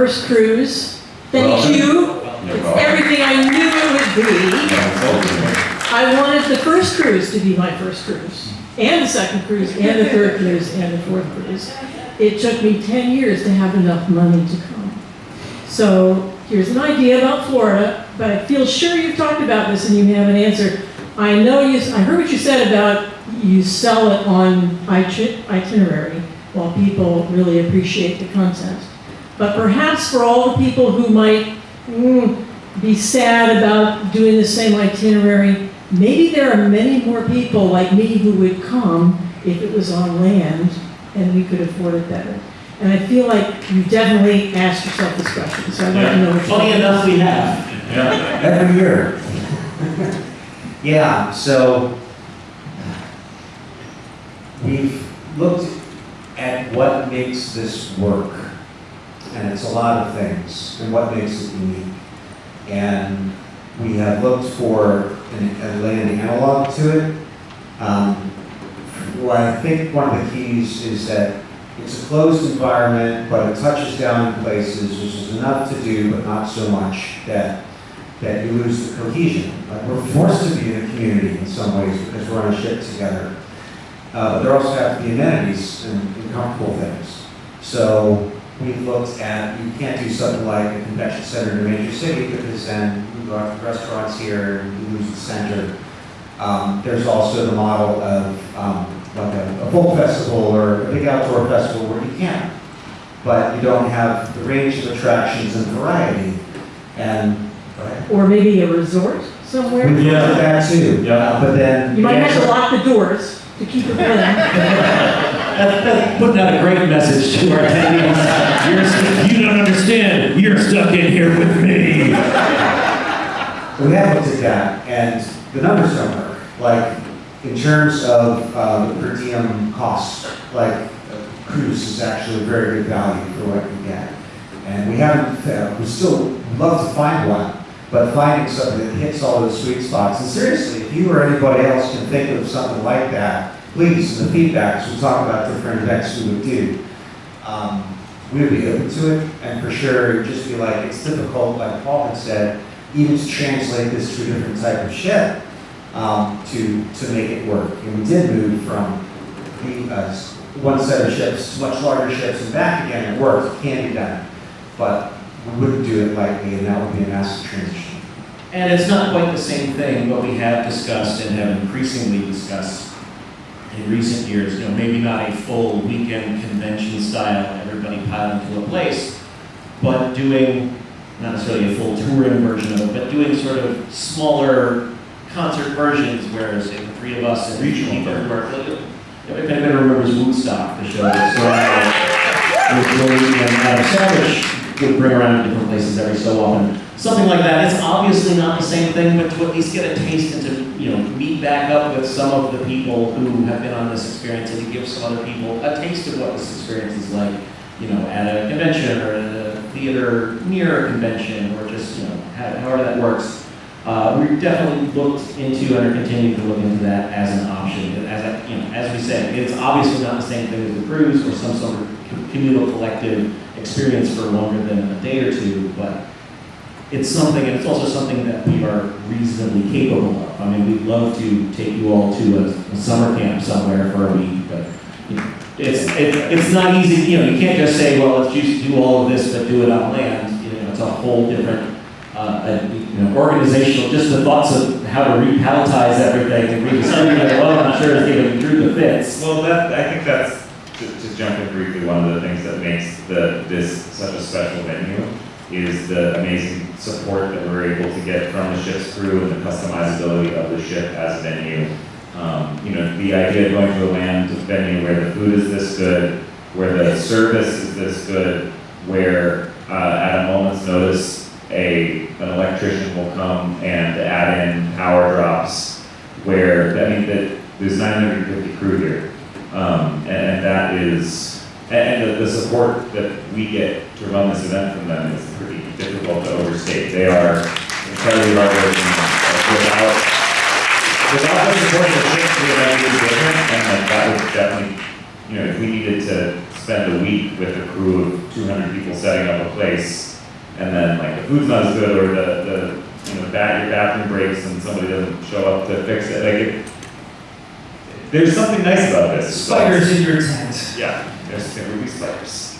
first cruise. Thank Welcome. you. It's everything I knew it would be. I wanted the first cruise to be my first cruise, and the second cruise, and the third cruise, and the fourth cruise. It took me 10 years to have enough money to come. So here's an idea about Florida, but I feel sure you've talked about this and you have an answer. I know you, I heard what you said about you sell it on itinerary while people really appreciate the content. But perhaps for all the people who might mm, be sad about doing the same itinerary, maybe there are many more people like me who would come if it was on land and we could afford it better. And I feel like you definitely asked yourself this question, so I'd like to know what you Funny enough, we have. Every year. Yeah, so we've looked at what makes this work. And it's a lot of things, and what makes it unique. And we have looked for an, a land analog to it. Um, Well, I think one of the keys is that it's a closed environment, but it touches down in places, which is enough to do, but not so much that that you lose the cohesion. Like we're forced to be in a community in some ways because we're on a ship together. Uh, but there also have to be amenities and, and comfortable things. So we've looked at, you can't do something like a convention center in a major city because then you go out to restaurants here and you lose the center. Um, there's also the model of um, like a, a folk festival or a big outdoor festival where you can, but you don't have the range of attractions and variety. And Right. Or maybe a resort somewhere? We looked that too. Yeah. Uh, But then. You might have to lock the doors to keep it in. That's, that's putting out a great message to our attendees. You're, st- you don't understand. You're stuck in here with me. We have looked at that, and the numbers don't work. Like, in terms of uh, the per diem cost, like, a cruise is actually a very good value for what you get. And we haven't, uh, we still love to find one, but finding something that hits all those sweet spots. And seriously, if you or anybody else can think of something like that, please, the feedbacks, we'll talk about different events we would do. Um, we would be open to it, and for sure, it'd just be like, it's difficult, like Paul had said, even to translate this to a different type of ship, um, to, to make it work. And we did move from the, uh, one set of ships, to much larger ships, and back again, it worked, it can be done. But we wouldn't do it lightly, and that would be a massive transition. And it's not quite the same thing, but we have discussed and have increasingly discussed in recent years, you know, maybe not a full weekend convention style, everybody piled into a place, but doing, not necessarily a full touring version of it, but doing sort of smaller concert versions where, say, the three of us and Regional. people who are, if anybody remembers Woodstock, the show that was would bring around to different places every so often. Something like that. It's obviously not the same thing, but to at least get a taste and to, you know, meet back up with some of the people who have been on this experience and to give some other people a taste of what this experience is like, you know, at a convention or at a theater near a convention or just, you know, however that works. Uh, we definitely looked into and are continuing to look into that as an option. As I, you know, as we said, it's obviously not the same thing as a cruise or some sort of communal collective experience for longer than a day or two, but it's something, and it's also something that we are reasonably capable of. I mean, we'd love to take you all to a, a summer camp somewhere for a week, but it's, it, it's not easy, you know, you can't just say, well, let's just do all of this, but do it on land. You know, it's a whole different, uh, uh, know, organizational, just the thoughts of how to repalletize everything and well, I'm not sure it's even through the fits. Well, that, I think that's, to, to jump in briefly, one of the things that makes the, this such a special venue is the amazing support that we're able to get from the ship's crew and the customizability of the ship as a venue. Um, you know, the idea of going to a land venue where the food is this good, where the service is this good, where, uh, at a moment's notice, a, an electrician will come and add in power drops, where, I mean, that, there's nine hundred and fifty crew here. Um, and, and that is, and, the, the support that we get to run this event from them is pretty difficult to overstate. They are incredibly hardworking, without, without the support of the the event be different, and like, that would definitely you know, if we needed to spend a week with a crew of two hundred people setting up a place, and then like the food's not as good, or the, the, you know, bat, your bathroom breaks and somebody doesn't show up to fix it, like it, there's something nice about this. Spiders in your tent. Yeah, there's, there will be spiders.